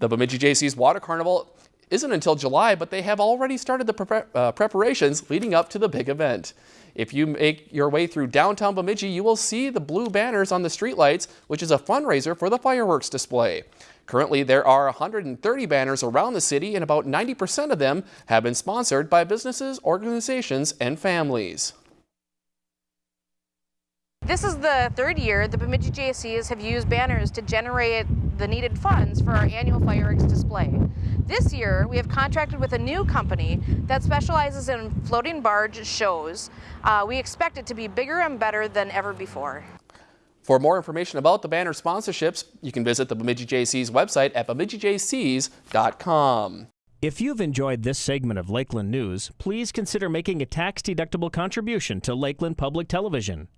The Bemidji Jaycees Water Carnival isn't until July, but they have already started the pre uh, preparations leading up to the big event. If you make your way through downtown Bemidji, you will see the blue banners on the streetlights, which is a fundraiser for the fireworks display. Currently, there are 130 banners around the city, and about 90% of them have been sponsored by businesses, organizations, and families. This is the third year the Bemidji Jaycees have used banners to generate the needed funds for our annual fireworks display. This year, we have contracted with a new company that specializes in floating barge shows. Uh, we expect it to be bigger and better than ever before. For more information about the banner sponsorships, you can visit the Bemidji Jaycees' website at bemidjijaycees.com. If you've enjoyed this segment of Lakeland News, please consider making a tax-deductible contribution to Lakeland Public Television.